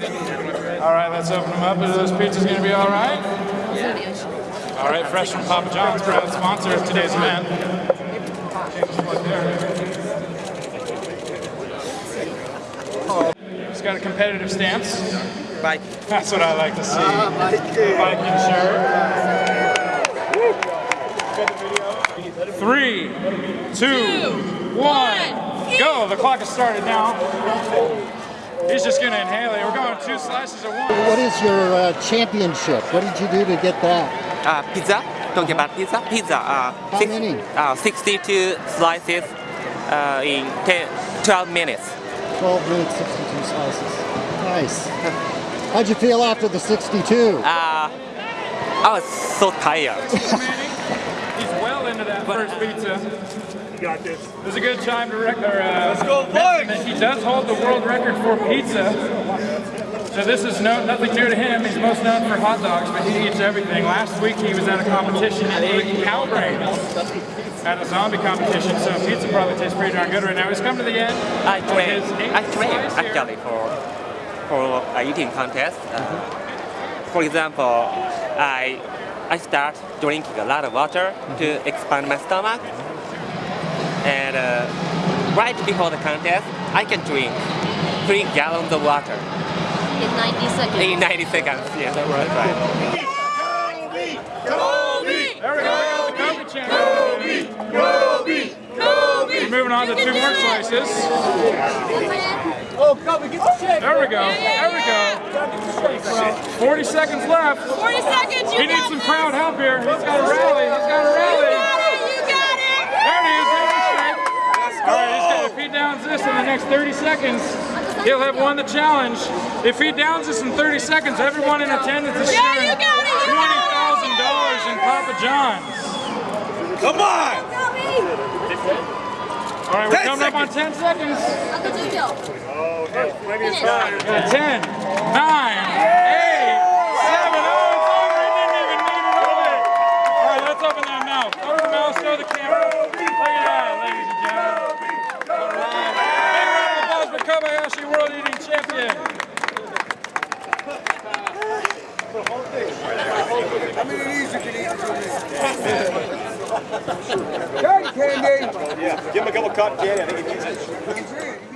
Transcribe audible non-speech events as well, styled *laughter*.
let's open them up. Are those pizzas going to be all right? All right, fresh from Papa John's, proud sponsor of today's event. He's got a competitive stance. Bye. That's what I like to see. Ah, Viking shirt. Three, two, one, go. The clock has started now. He's just gonna inhale it. We're going two slices at once. What is your uh, championship? What did you do to get that? Uh, pizza. Talking about pizza. Pizza. Uh, How many? Uh, 62 slices uh, in 10, 12 minutes. 12 minutes, 62 slices. Nice. How'd you feel after the 62? Uh, I was so tired. *laughs* He's into that first pizza. You got this. It was a good time to record. Uh, Let's go, boys! He does hold the world record for pizza. So this is no, nothing new to him. He's most known for hot dogs, but he eats everything. Last week he was at a competition and ate cow brains at a zombie competition. So pizza probably tastes pretty darn good right now. He's come to the end. I of train. I train actually for for a eating contest. Uh, for example, I I start drinking a lot of water to expand my stomach, and uh, right before the contest, I can drink three gallons of water In 90 seconds. in 90 seconds. Yes, that's right. Right. There we go. The Kobe chant. We're moving on to two more slices. There we go. There we go. 40 seconds left. 40 seconds, you He needs some this. crowd help here. He's got to rally. He's got to You got it, you got it. There it is. There's the strike. All right, he's got, if he downs this in the next 30 seconds, he'll have won the challenge. If he downs this in 30 seconds, everyone in attendance is sharing you got it, you got it. $20,000 in Papa John's. Come on! All right, we're 10 coming up on 10 seconds. Uncle Jojo. Finish. Yeah, 10, 9, 8, 7, oh, it's over. He didn't even need it over. All right, let's open that mouth. Open the mouth, show the camera. Look at that, ladies and gentlemen. All right. Big round of applause for Kobayashi World Eating Champion. How many of these you can eat in two minutes? Cotton candy! Yeah, give him a couple cotton candy. I think he needs it.